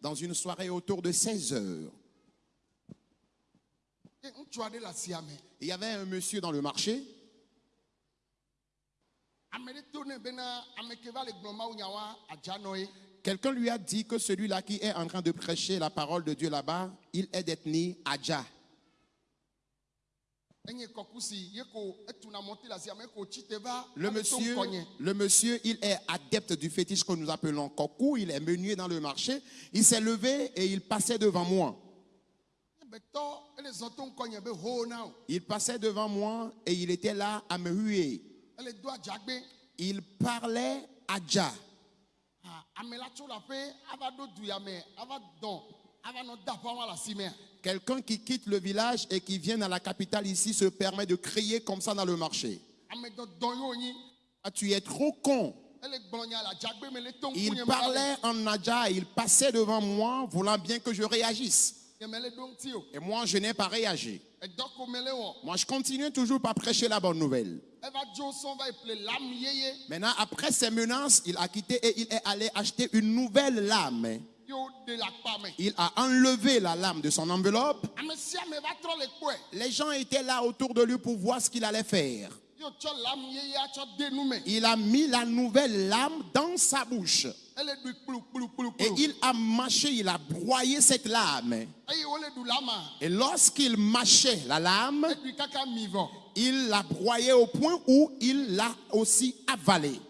dans une soirée autour de 16 heures. Il y avait un monsieur dans le marché. Quelqu'un lui a dit que celui-là qui est en train de prêcher la parole de Dieu là-bas, il est d'ethnie Adja. Le monsieur, le monsieur, il est adepte du fétiche que nous appelons Koku. Il est menué dans le marché. Il s'est levé et il passait devant moi. Il passait devant moi et il était là à me huer. Il parlait Adja. Quelqu'un qui quitte le village et qui vient à la capitale ici se permet de crier comme ça dans le marché. Ah, tu es trop con. Il parlait en Nadja, il passait devant moi, voulant bien que je réagisse. Et moi, je n'ai pas réagi. Moi, je continue toujours par prêcher la bonne nouvelle. Maintenant, après ces menaces, il a quitté et il est allé acheter une nouvelle lame. Il a enlevé la lame de son enveloppe. Les gens étaient là autour de lui pour voir ce qu'il allait faire. Il a mis la nouvelle lame dans sa bouche. Et il a mâché, il a broyé cette lame. Et lorsqu'il mâchait la lame, il l'a broyé au point où il l'a aussi avalé.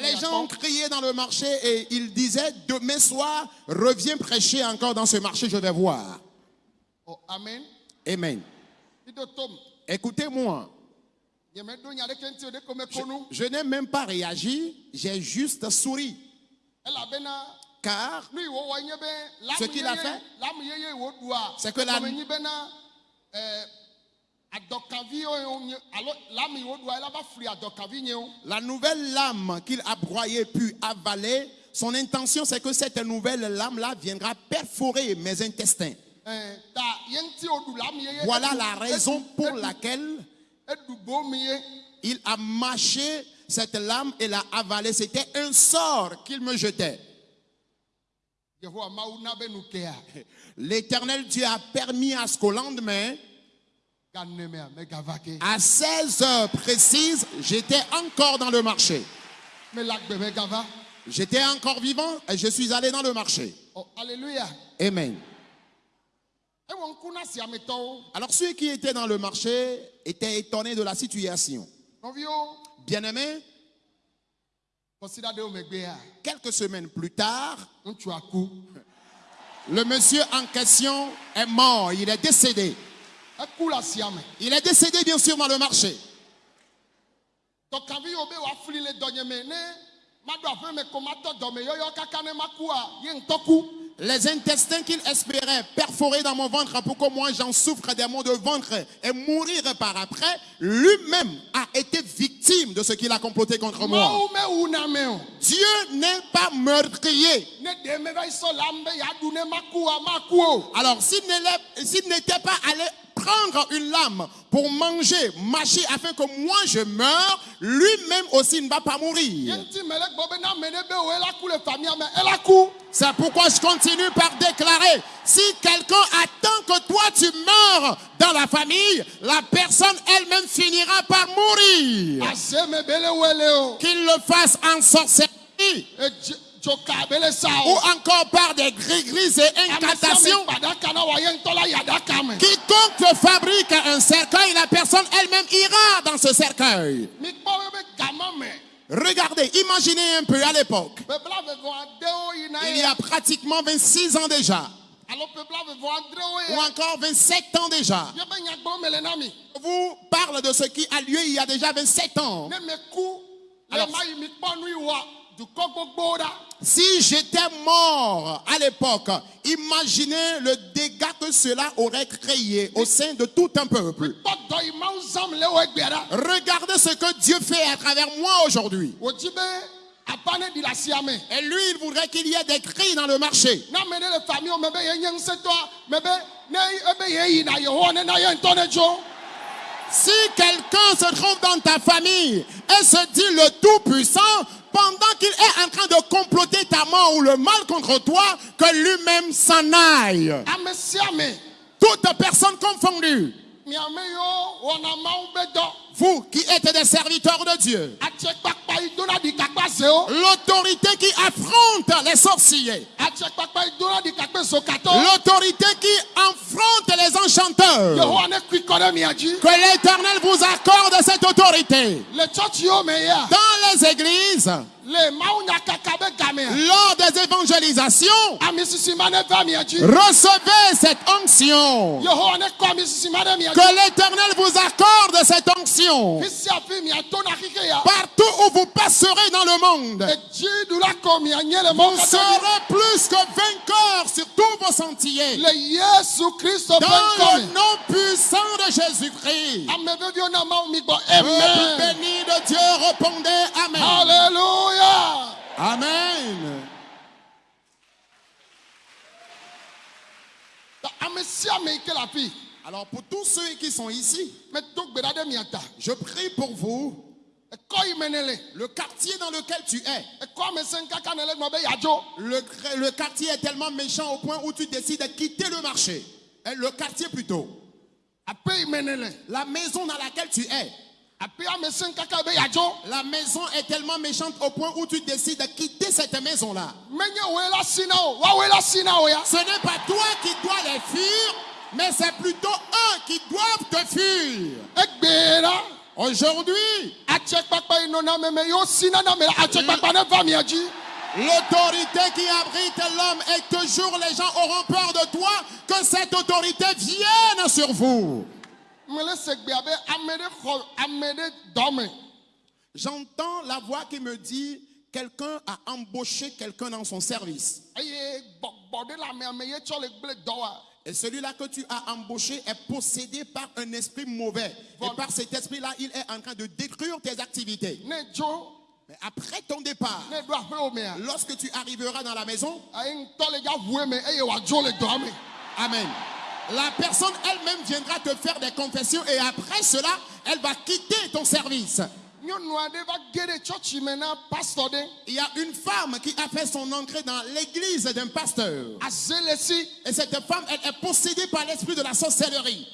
Les gens ont crié dans le marché et ils disaient, demain soir, reviens prêcher encore dans ce marché, je vais voir. amen. Amen. Écoutez-moi. Je, n'ai même pas réagi, j'ai juste souri. Car ce qu'il a fait, c'est que la, la nouvelle lame qu'il a broyée puis avalée, son intention c'est que cette nouvelle lame-là viendra perforer mes intestins. Voilà la raison pour laquelle il a mâché cette lame et l'a avalée. C'était un sort qu'il me jetait. L'éternel Dieu a permis à ce qu'au lendemain, à 16 heures précises, j'étais encore dans le marché. J'étais encore vivant et je suis allé dans le marché. Oh, alléluia. Amen. Alors ceux qui étaient dans le marché étaient étonnés de la situation. Bien-aimé, quelques semaines plus tard, le monsieur en question est mort, il est décédé. Il est décédé bien sûr dans le marché. Les intestins qu'il espérait perforer dans mon ventre pour que moi j'en souffre des maux de ventre et mourir par après, lui-même a été victime de ce qu'il a comploté contre moi. Dieu n'est pas meurtrier. Alors s'il n'était pas allé prendre une lame pour manger, mâcher afin que moi je meure, lui-même aussi ne va pas mourir. C'est pourquoi je continue par déclarer, si quelqu'un attend que toi tu meurs dans la famille, la personne elle-même finira par mourir. Qu'il le fasse en sorcellerie ou encore par des gris-gris et incantations. Quiconque fabrique un cercueil, la personne elle-même ira dans ce cercueil. Regardez, imaginez un peu à l'époque. Il y a pratiquement 26 ans déjà. Ou encore 27 ans déjà. Je vous parle de ce qui a lieu il y a déjà 27 ans. Alors, si j'étais mort à l'époque, imaginez le dégât que cela aurait créé au sein de tout un peuple. Regardez ce que Dieu fait à travers moi aujourd'hui. Et lui, il voudrait qu'il y ait des cris dans le marché. Si quelqu'un se trouve dans ta famille et se dit le Tout-Puissant, pendant qu'il est en train de comploter ta mort ou le mal contre toi, que lui-même s'en aille. Toute personne confondue, vous qui êtes des serviteurs de Dieu, l'autorité qui affronte les sorciers, l'autorité qui affronte les enchanteurs, que l'Éternel vous accorde cette autorité. Dans les églises, lors des évangélisations, dzi recevez cette onction. Que l'Éternel vous accorde cette onction. Partout où vous passerez dans le monde, vous serez plus que vainqueurs sur tous vos sentiers. Dans le nom puissant de Jésus-Christ. Peuple amen béni de Dieu, répondez Amen. Alléluia. Amen. Afi Alors pour tous ceux qui sont ici, je prie pour vous. Le. Quartier dans lequel tu es, le le, quartier est tellement méchant au point où tu décides de quitter le marché. Le quartier plutôt. La maison dans laquelle tu es, La maison est tellement méchante au point où tu décides de quitter cette maison-là. Menye woe la si na o. Woawoe la si na o ya? Ce n'est pas toi qui dois les fuir, mais c'est plutôt eux qui doivent te fuir. La. Aujourd'hui, l'autorité qui abrite l'homme et toujours les gens auront peur de toi, que cette autorité vienne sur vous. J'entends la voix qui me dit, quelqu'un a embauché quelqu'un dans son service. Et celui-là que tu as embauché est possédé par un esprit mauvais. Et par cet esprit-là, il est en train de détruire tes activités. Mais après ton départ, lorsque tu arriveras dans la maison. Amen. La personne elle-même viendra te faire des confessions et après cela, elle va quitter ton service. Il y a une femme qui a fait son entrée dans l'église d'un pasteur. Et cette femme, elle est possédée par l'esprit de la sorcellerie.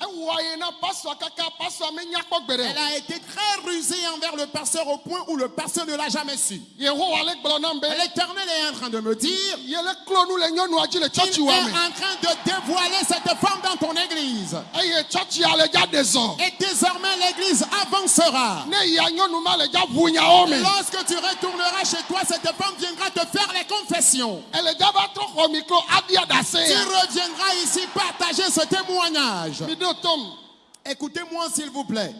Elle a été très rusée envers le pasteur au point où le pasteur ne l'a jamais su. Yehowa le gblɔ nam be L'éternel est en train de me dire, il est en train de dévoiler cette femme dans ton église. Zɔ. Et désormais, l'église avancera. Lorsque tu retourneras chez toi, cette femme viendra te faire les confessions. Tu reviendras ici partager ce témoignage. Écoutez-moi s'il vous plaît.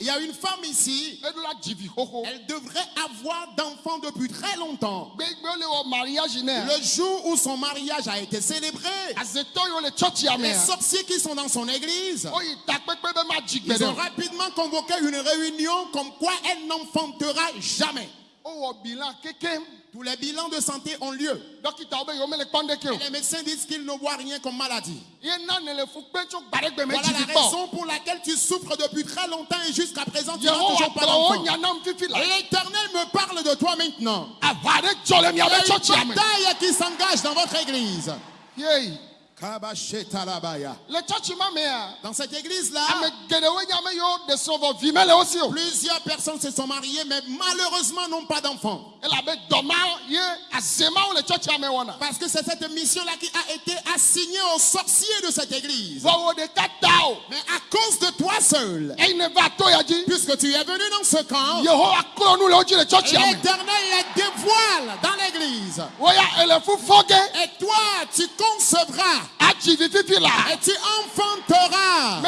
Il y a une femme ici, elle devrait avoir d'enfants depuis très longtemps. Le jour où son mariage a été célébré, les sorciers qui sont dans son église, gbe ils ont rapidement convoqué une réunion comme quoi elle n'enfantera jamais. Tous les bilans de santé ont lieu. Et les médecins disent qu'ils ne voient rien comme maladie. Voilà la raison pour laquelle tu souffres depuis très longtemps et jusqu'à présent tu n'as toujours pas d'enfant. L'éternel me parle de toi maintenant. Il y a une bataille qui s'engage dans votre église. Dans cette église-là, plusieurs personnes se sont mariées, mais malheureusement n'ont pas d'enfants. Parce que c'est cette mission-là qui a été assignée aux sorciers de cette église. Mais à cause de toi seul, puisque tu es venu dans ce camp, l'éternel les dévoile dans l'église. Et toi, tu concevras la. et tu enfanteras.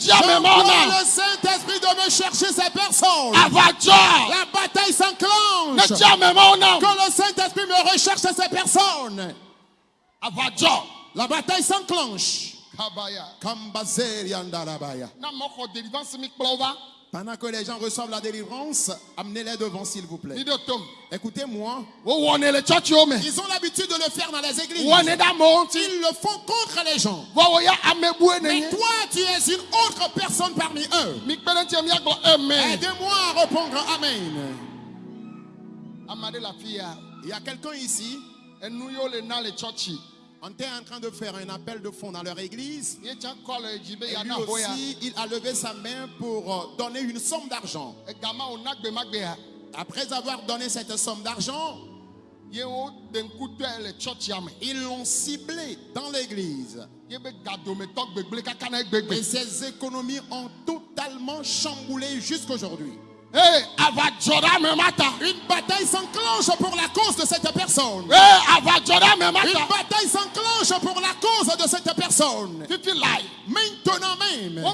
Je vois le Saint-Esprit de me chercher ces personnes. Dzɔ. La s'enclenche. Que le Saint-Esprit me recherche ces personnes. La bataille s'enclenche. Pendant que les gens reçoivent la délivrance, amenez-les devant, s'il vous plaît. Écoutez-moi, me. ils ont l'habitude de le faire dans les églises. Ils le font contre les gens. Mais toi, tu es une autre personne parmi eux. Aidez-moi à répondre Amen. Ya. Il y a quelqu'un ici, on était en train de faire un appel de fonds dans leur église. Et lui ya. aussi, il a levé sa main pour euh, donner une somme d'argent. Ya. Après avoir donné cette somme d'argent, ils l'ont ciblé dans l'église. Et ses économies ont totalement chamboulé jusqu'aujourd'hui. Une bataille s'enclenche pour la cause de cette personne. Une ta. bataille s'enclenche pour la cause de cette personne. Maintenant même,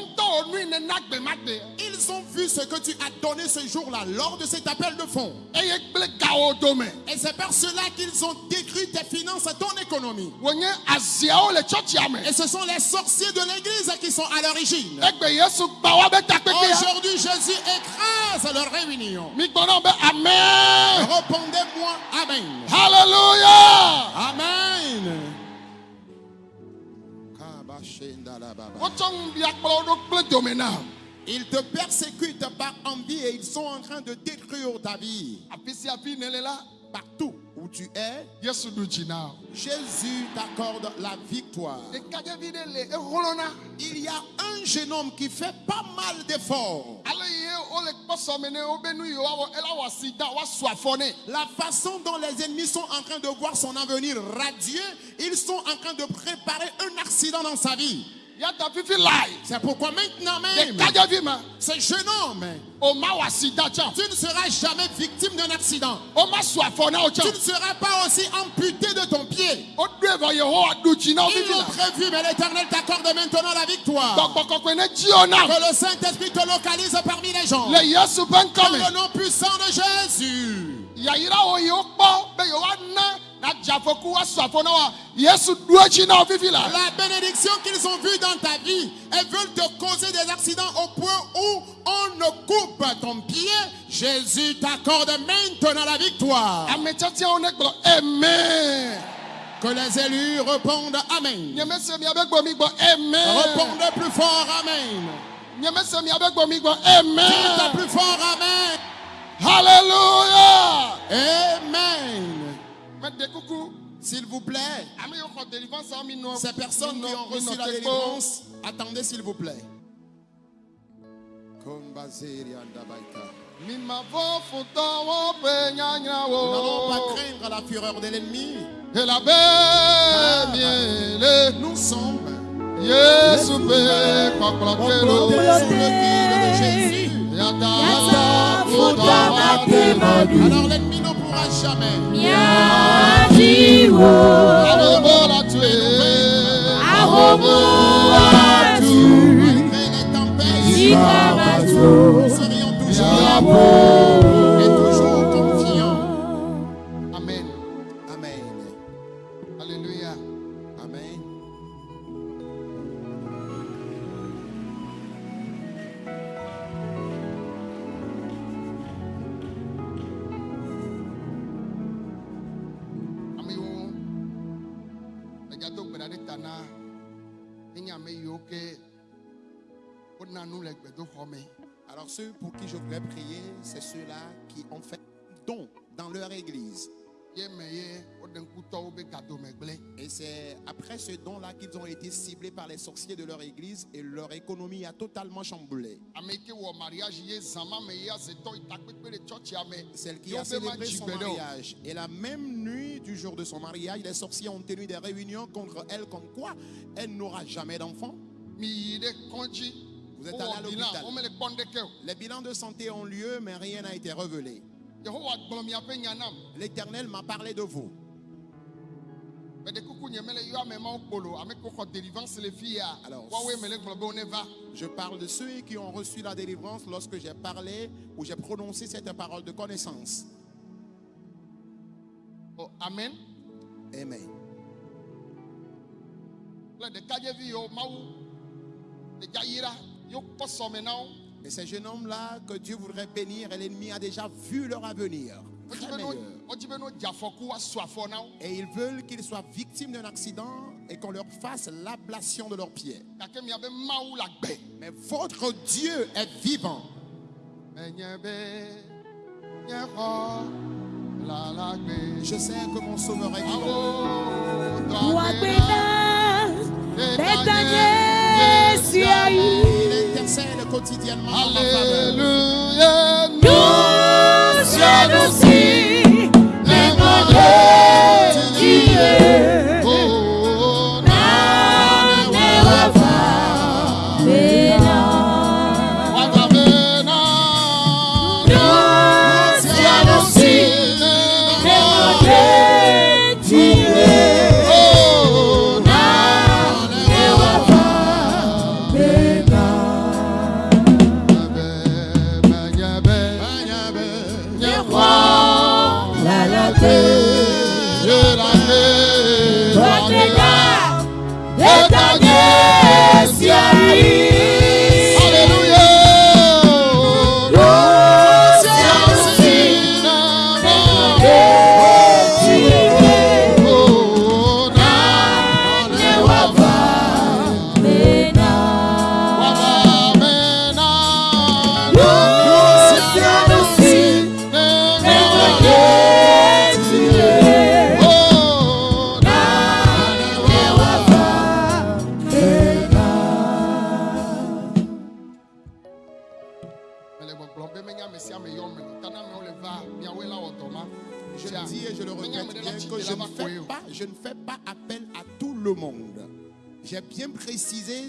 ils ont vu ce que tu as donné ce jour-là lors de cet appel de fonds. Et c'est par cela qu'ils ont détruit tes finances et ton économie. Et ce sont les sorciers de l'église qui sont à l'origine. Egbe Yesu gba wa be takpekpe ya. Aujourd'hui, Jésus écrase leur réunion. Amen. Répondez-moi Amen. Hallelujah. Amen. Ils te persécutent par envie et ils sont en train de détruire ta vie. Partout où tu es. Jésus t'accorde la victoire. Il y a un jeune homme qui fait pas mal d'efforts. La façon dont les ennemis sont en train de voir son avenir radieux, ils sont en train de préparer un accident dans sa vie. C'est pourquoi maintenant même, ce jeune homme, tu ne seras jamais victime d'un accident. O ma su afɔ na wo Tu ne seras pas aussi amputé de ton pied. O do evɔ Yehowa ɖu dzi na wo Ils l'ont prévu, mais l'Éternel t'accorde maintenant la victoire. Que le Saint-Esprit te localise parmi les gens. Ƒe Dans le nom puissant de Jésus. La? Bénédiction qu'ils ont vue dans ta vie, elles veulent te causer des accidents au point où on ne coupe ton pied. Jésus t'accorde maintenant la victoire. Amen. Que les élus répondent Amen. Répondez plus fort Amen. Amen. plus fort Amen. Hallelujah. Amen. Me de kuku. S'il vous plaît, nɔ. ces personnes qui ont reçu la délivrance, attendez s'il vous plaît. Nous n'allons pas craindre la fureur de l'ennemi. Elabe miele. Nous sommes Yesu ƒe Alors l'ennemi ne pourra jamais Ahobo la tue. ahomu atu, malgré les tempêtes. Nous serions toujours et Alors ceux pour qui je voudrais prier, c'est ceux-là qui ont fait don dans leur église. Et c'est après ce don-là qu'ils ont été ciblés par les sorciers de leur église et leur économie a totalement chamboulé. Celle qui a célébré son mariage. Et la même nuit du jour de son mariage, les sorciers ont tenu des réunions contre elle comme quoi elle n'aura jamais d'enfant. Vous êtes allé à l'hôpital. Les bilans de santé ont lieu, mais rien n'a été révélé. L'Éternel m'a parlé de vous. Alors, Je parle de ceux qui ont reçu la délivrance lorsque j'ai parlé ou j'ai prononcé cette parole de connaissance. o amen Amen. kple Et ces jeunes hommes-là que Dieu voudrait bénir, et l'ennemi a déjà vu leur avenir. Et ils veulent qu'ils soient victimes d'un accident et qu'on leur fasse l'ablation de leurs pieds. Mais votre Dieu est vivant. Je sais que mon sauveur est vivant. Quotidiennement. Alléluia Nous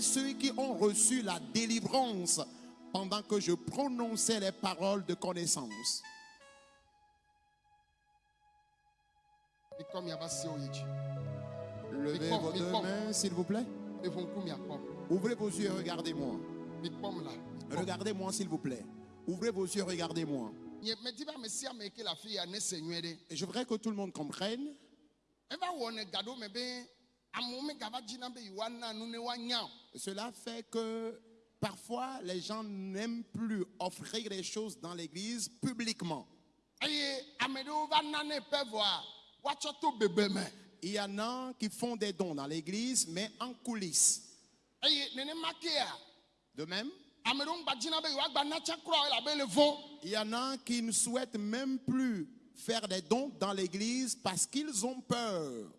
ceux qui ont reçu la délivrance pendant que je prononçais les paroles de connaissance. Levez vos deux mains, s'il vous plaît. Ouvrez vos yeux regardez-moi. Regardez-moi, s'il vous plaît. Ouvrez vos yeux, regardez-moi. Et je voudrais que tout le monde comprenne. Cela fait que parfois les gens n'aiment plus offrir les choses dans l'église publiquement. Il y en a qui font des dons dans l'église, mais en coulisses. De même, il y en a qui ne souhaitent même plus faire des dons dans l'église parce qu'ils ont peur.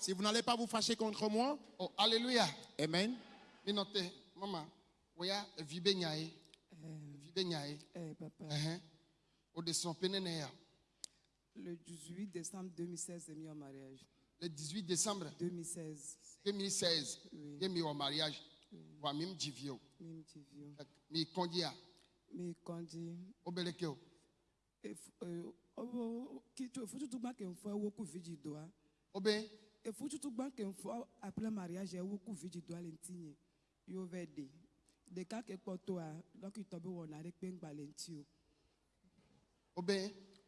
Si vous n'allez pas vous fâcher contre moi, Oh, alléluia. Amen. Minote, maman. Eh, Eh son penene ya. le 18 décembre 2016, j'ai mis en mariage. Le 18 décembre 2016, 2016, Oui. j'ai mis au mariage. Wa mim jivio. même petit vieux. Mi kondi ya. Mais quand dit, Obeleke o. il faut tout le qu'il faut beaucoup vite doigt. Obe, Il faut tout le qu'il faut après le mariage, il beaucoup vite doigt l'intime. Il y a des des cas que pour toi, donc il tombe on a des ping balentio. obe,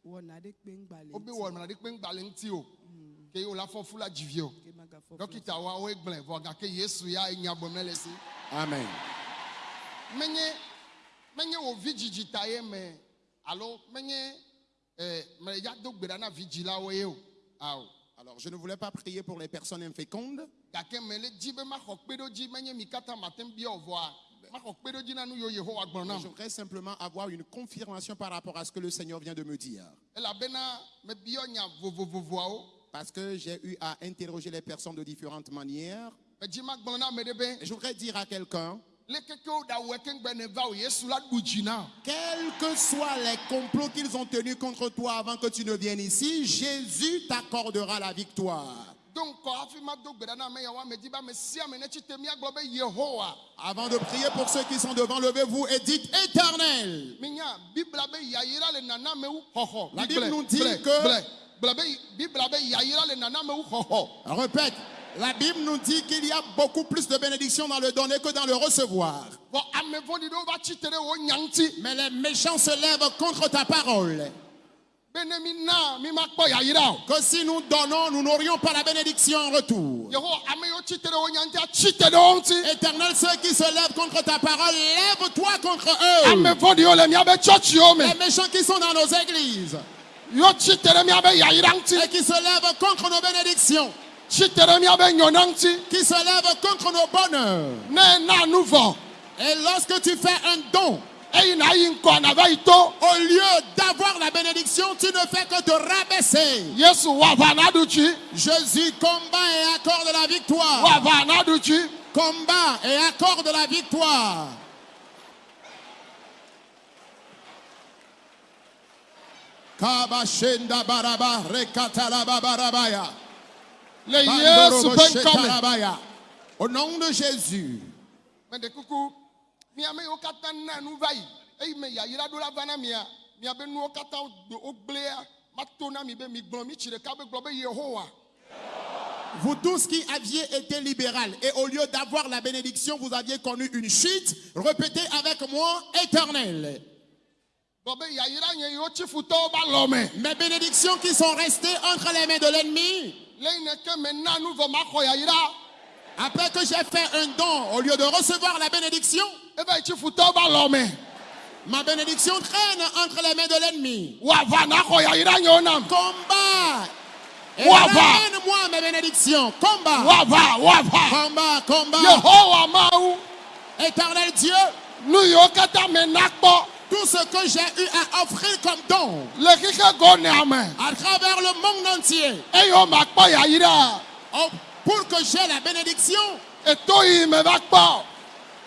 On a des ping obe wo balentio. na de pe ngbale nti o. Ke yo la fon fula jivio. Dókítà wa o egble vo ga ke Yesu ya enya bomele si. Amen. menye menye wo vidzidzi ta ye me alo menye Alors, je ne voulais pas prier pour les personnes infécondes, je voudrais simplement avoir une confirmation par rapport à ce que le Seigneur vient de me dire. vovovovoawo Parce que j'ai eu à interroger les personnes de différentes manières. Et je voudrais dire à quelqu'un, o quels que soient les complots qu'ils ont tenus contre toi avant que tu ne viennes ici, Jésus t'accordera la victoire. do ŋkɔ hafi mado gbe ɖa na ame yawo amedi be ame sia ame ne tsi te míagblɔ be yehowa. Avant de prier pour ceux qui sont devant, levez-vous et dites éternel. minya bibla be yayira le nana amewu xɔxɔ La Bible nous dit que- Répète, la Bible nous dit qu'il y a beaucoup plus de bénédictions dans le donner que dans le recevoir. Mais les méchants se lèvent contre ta parole. que si nous donnons, nous n'aurions pas la bénédiction en retour. Éternel, ceux qui se lèvent contre ta parole, lève-toi contre eux. me Les méchants qui sont dans nos églises ŋuti et qui se lèvent contre nos bénédictions, ŋuti qui se lèvent contre nos bonheurs. Et lorsque tu fais un don, to au lieu d'avoir la bénédiction, tu ne fais que te rabaisser. Jésus combat et accorde la victoire. Combat et accorde la victoire. Kabashenda baraba rekatalaba barabaya. Le yesu Bandorobo ƒe ŋkɔme shetarabaya. Au nom de Jésus, vous tous qui aviez été libéral et au lieu d'avoir la bénédiction, vous aviez connu une chute, répétez avec moi, éternel. Mes bénédictions qui sont restées entre les mains de l'ennemi, après que j'ai fait un don, au lieu de recevoir la bénédiction, lɔ me ma bénédiction traîne entre les mains de l'ennemi. Combat. Ramène-moi mes bénédictions. Combat, combat, combat. Éternel Dieu, nu tout ce que j'ai eu à offrir comme don. À travers le monde entier, oh, pour que j'ai la bénédiction,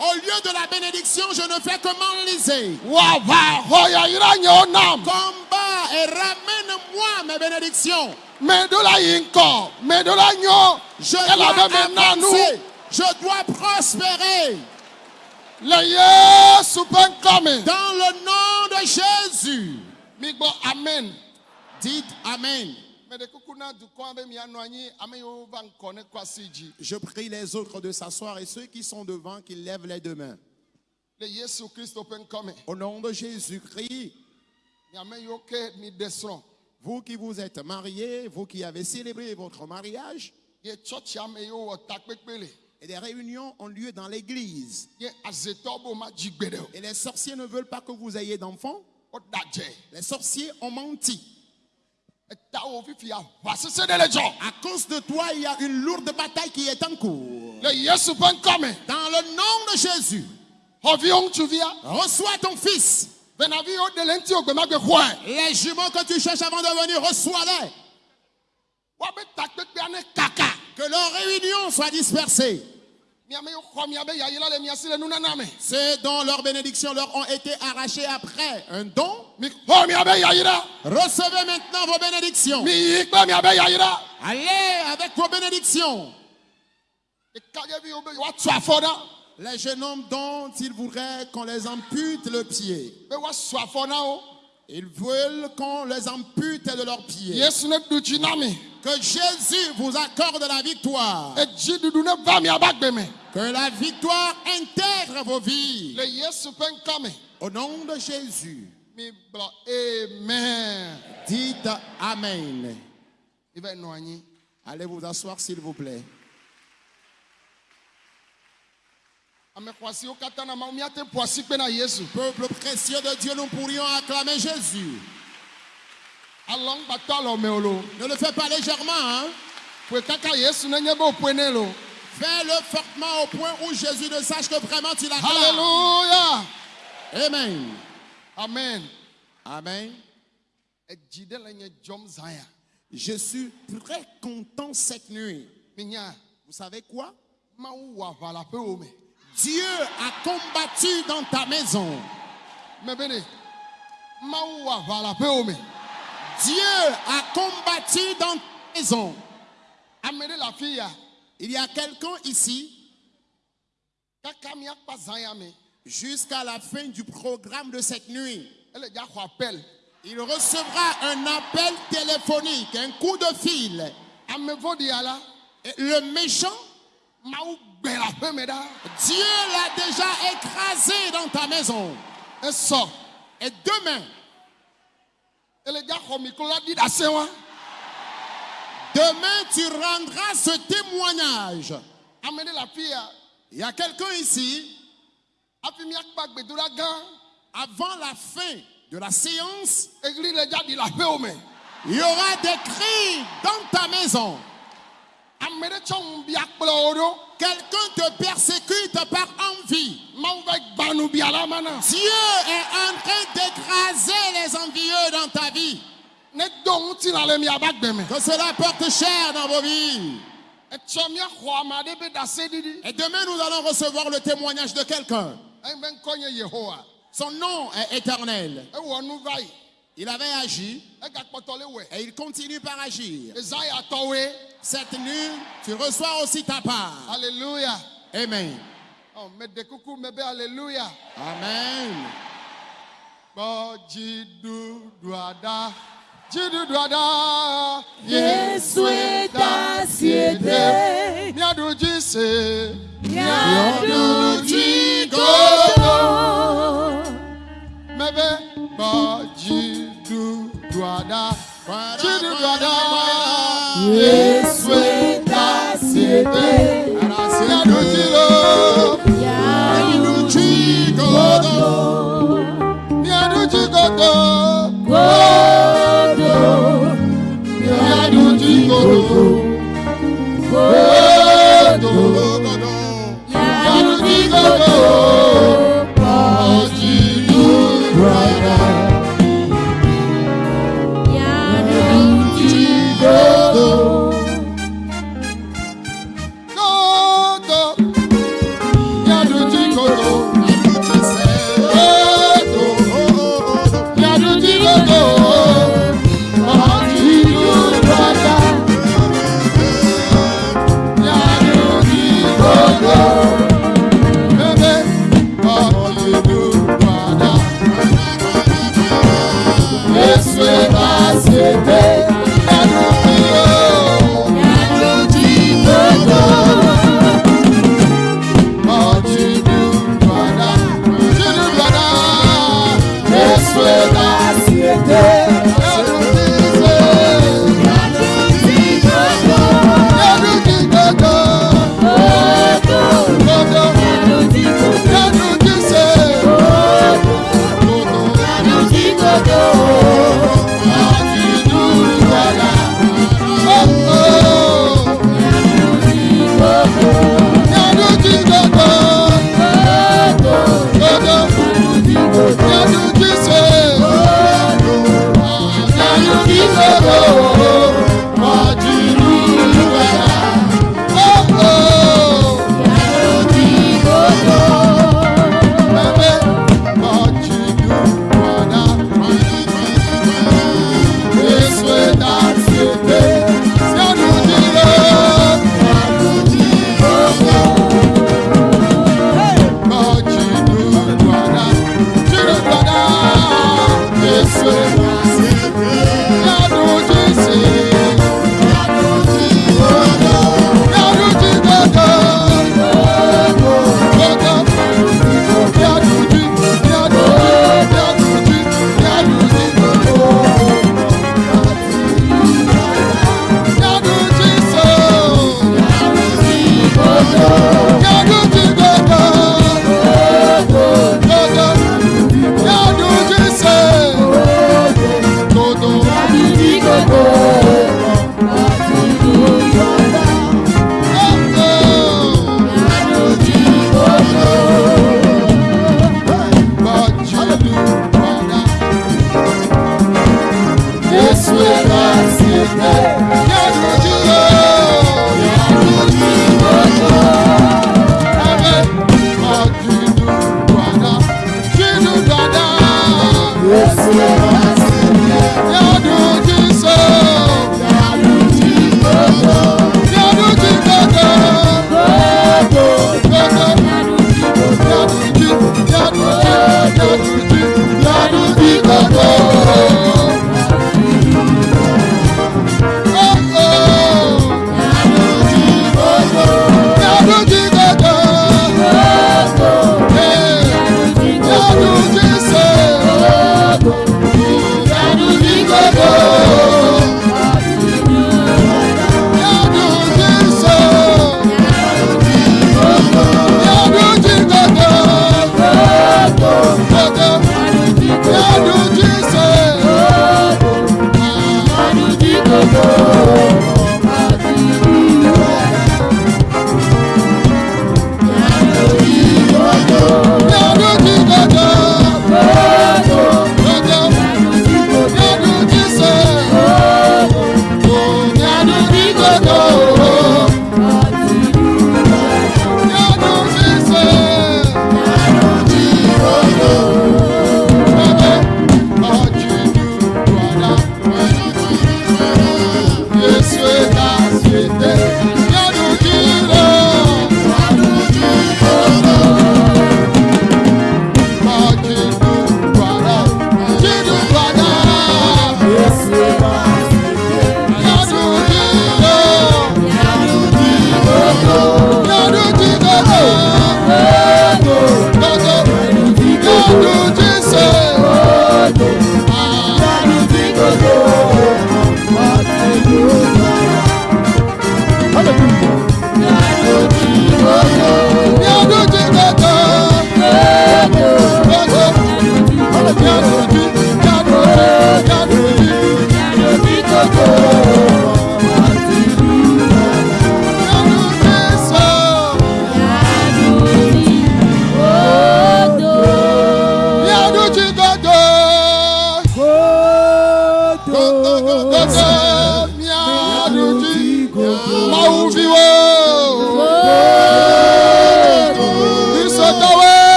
au lieu de la bénédiction, je ne fais que m'enliser. nam. Combat et ramène-moi mes bénédictions. Je dois avancer. Je dois prospérer le yesu dans le nom de Jésus. amen. Dites Amen. Je prie les autres de s'asseoir et ceux qui sont devant qu'ils lèvent les deux mains. Au nom de Jésus-Christ, vous qui vous êtes mariés, vous qui avez célébré votre mariage, et des réunions ont lieu dans l'église. Et les sorciers ne veulent pas que vous ayez d'enfants. Les sorciers ont menti. À cause de toi, il y a une lourde bataille qui est en cours. Dans le nom de Jésus, reçois ton fils. Les jumeaux que tu cherches avant de venir, reçois-les. Que leurs réunions soient dispersées. miame yiwo xɔ miabe yayira le mia si le nunana me Ceux dont leurs bénédictions leur ont été arrachées après un don, recevez maintenant vos bénédictions. Allez avec vos bénédictions. Les jeunes hommes dont ils voudraient qu'on les ampute le pied. Ils veulent qu'on les ampute de leurs pieds. Que Jésus vous accorde la victoire. Que la victoire intègre vos vies. Au nom de Jésus, amen dites Amen. Allez vous asseoir s'il vous plaît. yesu Peuple précieux de Dieu, nous pourrions acclamer Jésus. Ne le fais pas légèrement, hein? Fais-le fortement au point où Jésus ne sache que vraiment tu l'acclames. halleluya Amen. amen Amen. Je suis très content cette nuit. Vous savez quoi? Dieu a combattu dans ta maison. Dieu a combattu dans ta maison. ame ɖe le afi ya Il y a quelqu'un ici, jusqu'à la fin du programme de cette nuit, il recevra un appel téléphonique, un coup de fil. la le méchant, Dieu l'a déjà écrasé dans ta maison. Et demain, miklo la ɖi ɖe ase wa Demain, tu rendras ce témoignage. ame ɖe le afi ya Il y a quelqu'un ici, avant la fin de la séance, eɣli le dza ɖi le aƒewo me il y aura des cris dans ta maison. ame Quelqu'un te persécute par envie. Dieu est en train d'écraser les envieux dans ta vie. Que cela porte cher dans vos vies. Et demain, nous allons recevoir le témoignage de quelqu'un. eyi be ŋkɔ nye yehowa Son nom est éternel. Il avait agi et il continue par agir. Cette nuit, tu reçois aussi ta part. alleluya Amen. ɔ meɖe kuku me be alleluya Amen. dziɖuɖua ɖa dziɖuɖua ɖa Yesu etasiete. míaɖu dzi se Yesu da sebe.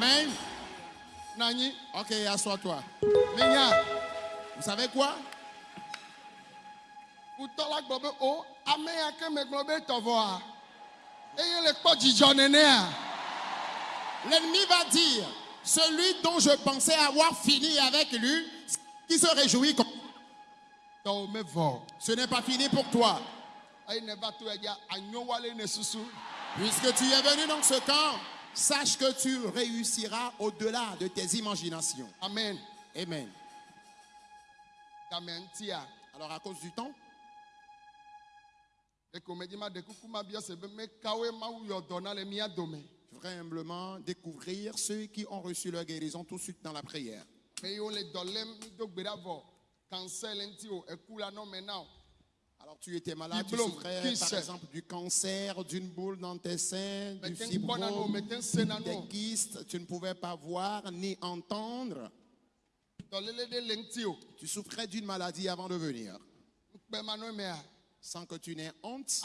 Amen. Nanyi. Ok, assois-toi. Minya. Vous savez quoi? Kutɔla gbɔ be o ame ya ke megblɔ be tɔvɔa eye le nenea. L'ennemi va dire, celui dont je pensais avoir fini avec lui, qui se réjouit, comme- me ce n'est pas fini pour toi. Puisque tu es venu dans ce camp, sache que tu réussiras au-delà de tes imaginations. Amen. Amen. Ŋutia. Alors à cause du temps, humblement découvrir ceux qui ont reçu leur guérison tout de suite dans la prière. Alors tu étais malade, tu souffrais par exemple du cancer, d'une boule dans tes seins, du fibrome, des kystes, tu ne pouvais pas voir ni entendre. Tu souffrais d'une maladie avant de venir, nɔ mea. sans que tu n'aies honte.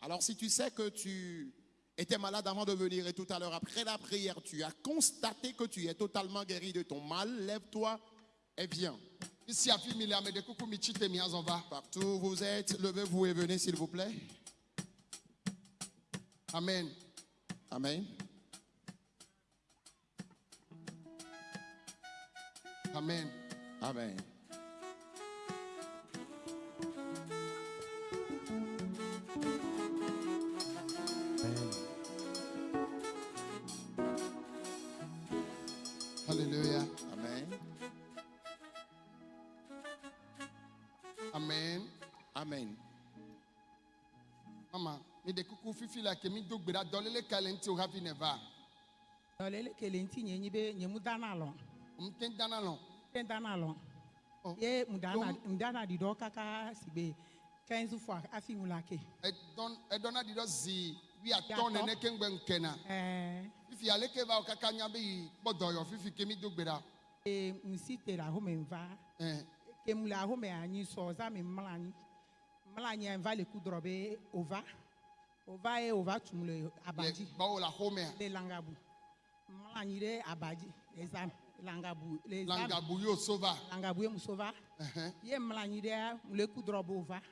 Alors si tu sais que tu étais malade avant de venir et tout à l'heure après la prière, tu as constaté que tu es totalement guéri de ton mal, lève-toi et viens. Ici mi azɔ va. Partout où vous êtes, levez-vous et venez s'il vous plaît. Amen. Amen. Amen. Amen. Ke mi do gbe ɖa dɔléle ka le ŋuti o hafi ne va. dɔlele kele ŋuti nye nyi be nye mu dana alɔ Mu te dana lɔ. te dana Oh. ye mu dana Donc- mu dana ɖiɖɔ kaka si be quinze fois hafi ŋu la ke Edɔn edɔna ɖi ɖɔ zi wi atɔ nene ke ŋgbe ŋkena. ɛɛ Fifi aleke va o kaka nya be yi kpɔ dɔyɔ fifi ke mi do gbe ɖa. e ŋusi te le ahome va Eh, ke mu le ahome anyi sɔ za mi mla anyi mla anyi va le ku drɔ be o va o va ye o va tum le Le abadzi gbɔwo le axomea. le langabu. Mla anyi ɖe abadzi le zam langabu. Le zam. Langabu yo so va. langabu ye muso va. Ɛhɛn. ye mlɔ anyi ɖe le kudrɔ be wòva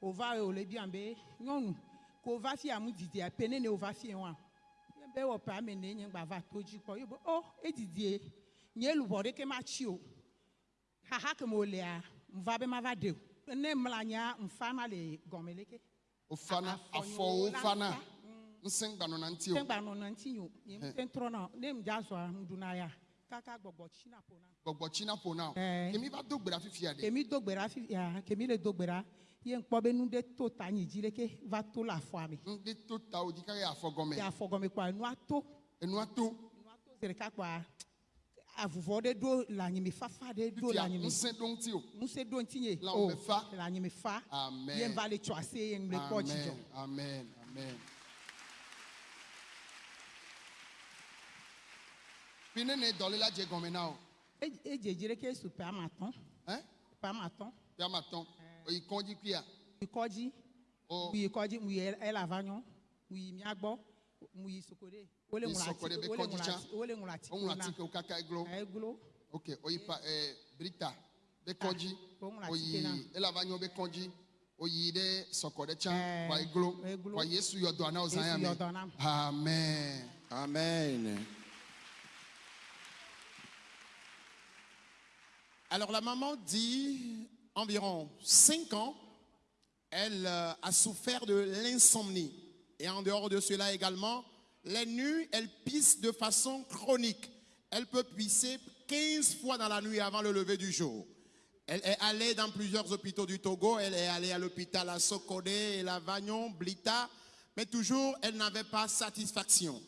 wòva ye wòle biam be nyɔnu ko va fi amu didia pe ne ne wòva fi wa ye be wɔ pe ame ne nye gba va to dzi kpɔ ye be o edidie nye lubɔ ɖeke ma tsi o. Haha ke me wòlea nva be ma va de o. Ne mlɔ anyia nfa le gɔme leke Ofana Afɔ afɔwo nyo fana. la Ŋusẽ gbanɔna ŋuti o. te gba nɔ na ŋuti nyo nye ŋute trɔ na ne mu dza zɔ ŋuɖuna ya kaka gbɔgbɔ tsi na ƒo na. Gbɔgbɔ tsina ƒo na o. Eh. Ke mi va do gbe ɖa fifi ya ɖe. kemi do gbe ɖa fi ya kemi le do gbe ɖa ye ŋkpɔ be nu ɖe to ta nyi dzi leke va to le afɔa me Ŋɖe to tawo dzi kaka afɔ gɔme. ye afɔ gɔme kpɔa enua to Enua to. enua to zi ɖeka kpɔa avuvɔ ɖe ɖo le anyimifafa ɖe ɖo le anyimi ŋusẽ ɖo ŋuti o ŋusẽ ɖo ŋuti o le anyimifa Amen. ye va le tsɔ ase ye ŋlɛ kpɔ dzidzɔ amen. Amen. Fi ne ne dze gɔme na o. E- edzedze ɖe ke su ƒe ama tɔn hein? Ƒe ama tɔn fia ma tɔn kɔdzi kuia yi kɔdzi o mu yi kɔdzi mu yi ela va nyɔ mu yi mia be eglo. Eglo. Ok pa brita be elava nyɔ be ɖe sɔkɔ ɖe tsã wa eglo. wa yesu yɔ o ya amen. Amen. Alors la maman dit environ 5 ans, elle euh, a souffert de l'insomnie. Et en dehors de cela également, les nuits, elle pisse de façon chronique. Elle peut pisser 15 fois dans la nuit avant le lever du jour. Elle est allée dans plusieurs hôpitaux du Togo. Elle est allée à l'hôpital à Sokodé, la Vagnon, Blita. Mais toujours, elle n'avait pas satisfaction.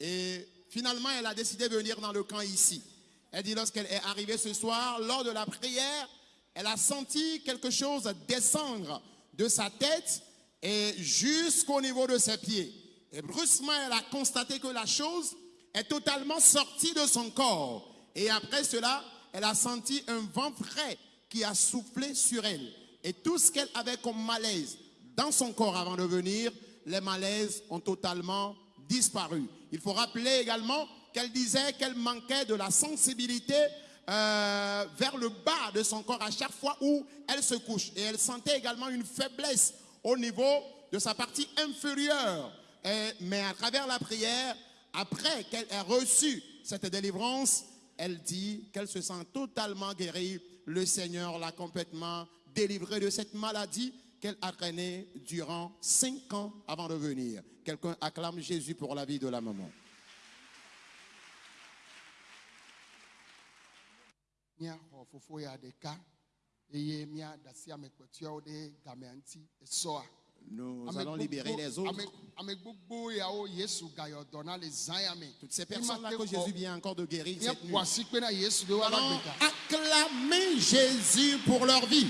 Et finalement, elle a décidé de venir dans le camp ici. Elle dit lorsqu'elle est arrivée ce soir, lors de la prière, elle a senti quelque chose descendre de sa tête et jusqu'au niveau de ses pieds. Et brusquement, elle a constaté que la chose est totalement sortie de son corps. Et après cela, elle a senti un vent frais qui a soufflé sur elle. Et tout ce qu'elle avait comme malaise dans son corps avant de venir, les malaises ont totalement disparu. Il faut rappeler également qu'elle disait qu'elle manquait de la sensibilité euh, vers le bas de son corps à chaque fois où elle se couche. Et elle sentait également une faiblesse au niveau de sa partie inférieure. Mais à travers la prière, après qu'elle ait reçu cette délivrance, elle dit qu'elle se sent totalement guérie. Le Seigneur l'a complètement délivrée de cette maladie qu'elle a traînée durant cinq ans avant de venir. Quelqu'un acclame Jésus pour la vie de la maman. eye Nous allons libérer les autres. Toutes ces personnes-là que Jésus vient encore de guérir cette nuit. Nous allons acclamer Jésus pour leur vie.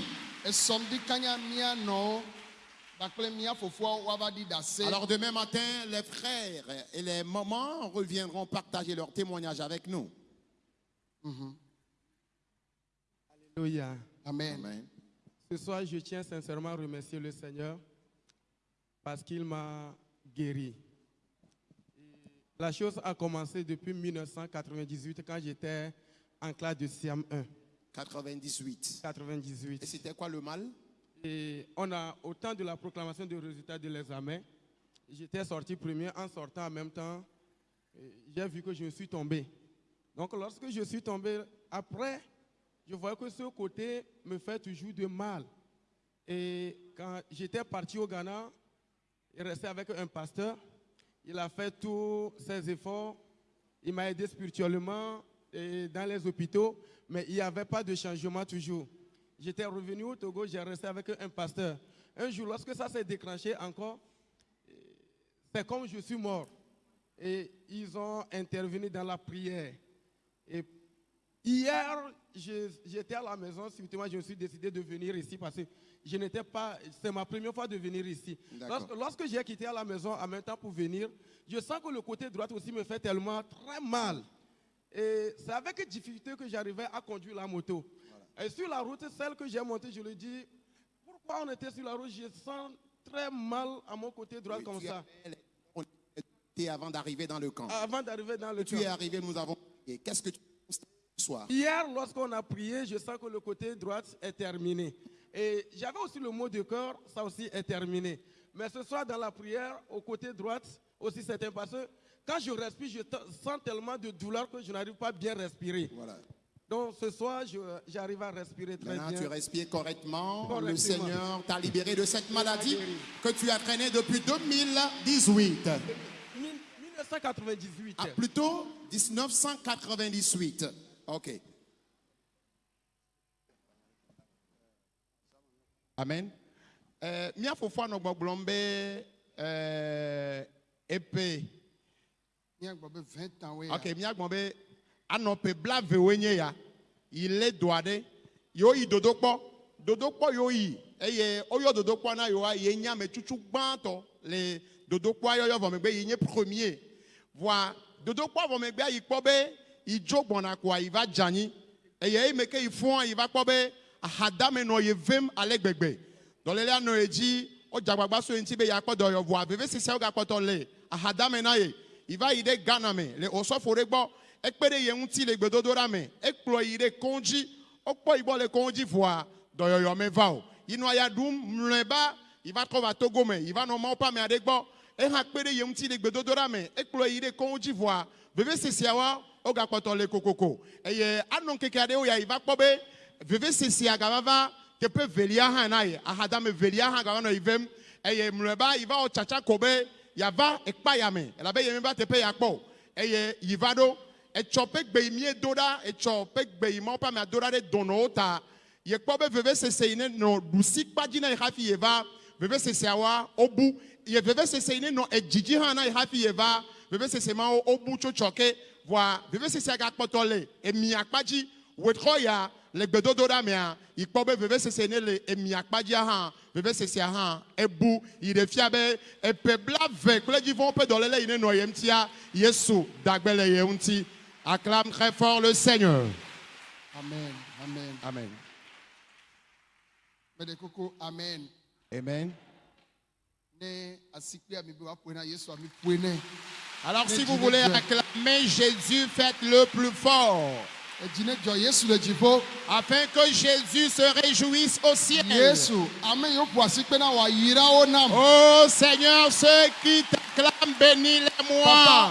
ɖase Alors demain matin, les frères et les mamans reviendront partager leur témoignage avec nous. Alléluia. Amen Amen. Ce soir, je tiens sincèrement à remercier le Seigneur parce qu'il m'a guéri. Et La chose a commencé depuis 1998 quand j'étais en classe de Siam 1. 98. Et 98. c'était quoi le mal? Et on a, au temps de la proclamation des résultats de l'examen, j'étais sorti premier. En sortant en même temps, euh, j'ai vu que je me suis tombé. Donc, lorsque je suis tombé, après, je voyais que ce côté me fait toujours de mal. Et quand j'étais parti au Ghana, il restait avec un pasteur. Il a fait tous ses efforts. Il m'a aidé spirituellement dans les hôpitaux, mais il n'y avait pas de changement toujours. J'étais revenu au Togo, j'ai resté avec un pasteur. Un jour, lorsque ça s'est déclenché encore, c'est comme je suis mort. Et ils ont intervenu dans la prière. Et hier, j'étais à la maison, subitement, je me suis décidé de venir ici parce que je n'étais pas. C'est ma première fois de venir ici. Lorsque, lorsque j'ai quitté à la maison en même temps pour venir, je sens que le côté droit aussi me fait tellement très mal. Et c'est avec difficulté que j'arrivais à conduire la moto. Et sur la route, celle que j'ai montée, je le dis, pourquoi on était sur la route, je sens très mal à mon côté droit Oui, comme tu ça. avais on était avant d'arriver dans le camp. Avant d'arriver dans le Tu camp. es arrivé, nous avons. Et qu'est-ce que tu soir Hier, lorsqu'on a prié, je sens que le côté droit est terminé. Et j'avais aussi le mot de cœur, ça aussi est terminé. Mais ce soir, dans la prière, au côté droit, aussi c'est un parce que quand je respire, je sens tellement de douleur que je n'arrive pas à bien respirer. Voilà. Donc ce soir, j'arrive à respirer très Maintenant, bien. tu respires correctement. Le Correctement. Seigneur t'a libéré de cette maladie que tu as traînée depuis 2018. Mille- 1998. Ah, plutôt 1998. OK. Amen. Euh, mia gbɔgblɔm be euh, epè. míagbɔ be 20 ans woe Ok, mia gbɔn be blavewoe nye ya yi lé do aɖe yewo yi dodokpɔ dodokpɔ yewo yi eye woyɔ dodokpɔ na yewoa ye nye ametutu gbãtɔ le dodokpɔa yɔyɔ vɔ megbe yi nye premier voa vɔ megbea yi kpɔ be yi dzo gbɔna koa yi va dze anyi eye eyi me ke yi fɔa yi va kpɔ be ahadame nɔ ye vem ale gbegbe dɔlélia nɔ ye dzi wodze agbagba so ye ŋuti be yeakpɔ dɔyɔ voa vevesese wogakpɔtɔ ghana me le osɔfo ɖe gbɔ ekpe ɖe ye ŋuti le gbedodoɖa me ekplɔ yi voa dɔyɔyɔ me va o. Yi nɔ ya ɖum mlɔeba yi me yi va nɔ mawo ƒe ame aɖe gbɔ ehã kpe ɖe ye vevesesiawa wogakpɔtɔ le kokoko. Eye anɔ ŋkeke aɖewo ya yi va kpɔ be vevesesia gava va teƒe velia hã na ye. Ahadame velia hã gava nɔ yi vem eye mlɔeba yi va wɔ tsatsa ko be yava ekpa yame. Elabe ye meva teƒe ya kpɔ eye yi va ɖo etsɔ ƒe gbe yi mie do ɖa etsɔ ƒe gbe yi mawo ƒe amea do ɖa ɖe dɔnɔwo ta ye kpɔ be vevesese yi ne nɔ ɖusi kpadzi na ye hafi ye va vevesesiawoa wobu ye vevesese yi ne nɔ edzidzi hã na hafi va vevesese tsɔke voa vevesesea gakpɔtɔ le emia kpadzi wetrɔ ya le gbedodoɖa mea yi kpɔ be vevesese ne le emia kpadzia hã vevesesea hã ebu yi ɖe fia be eƒe blave kple dzivɔwo ƒe dɔléle yi ne nɔ ye ŋutia yesu dagbe le ye ŋuti acclame très fort le seigneur. Amen amen. Amen. Mede koko amen. Amen. Ne asikpe ami be woaƒoe na yesu ami ƒoe alors si vous voulez acclamer jésus faites-le plus fort. Afin que jésus se réjouisse au ciel. Oh seigneur ceux qui t'acclament bénis-les-moi.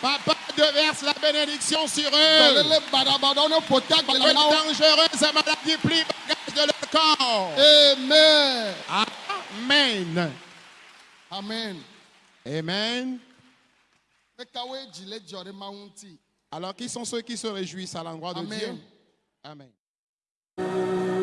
Papa déverse la bénédiction sur eux. Les dangereuses maladies plient bagage de leur corps. amen. Amen. amen Amen. Alors, qui sont ceux qui se réjouissent à l'endroit de Amen. Dieu? Amen.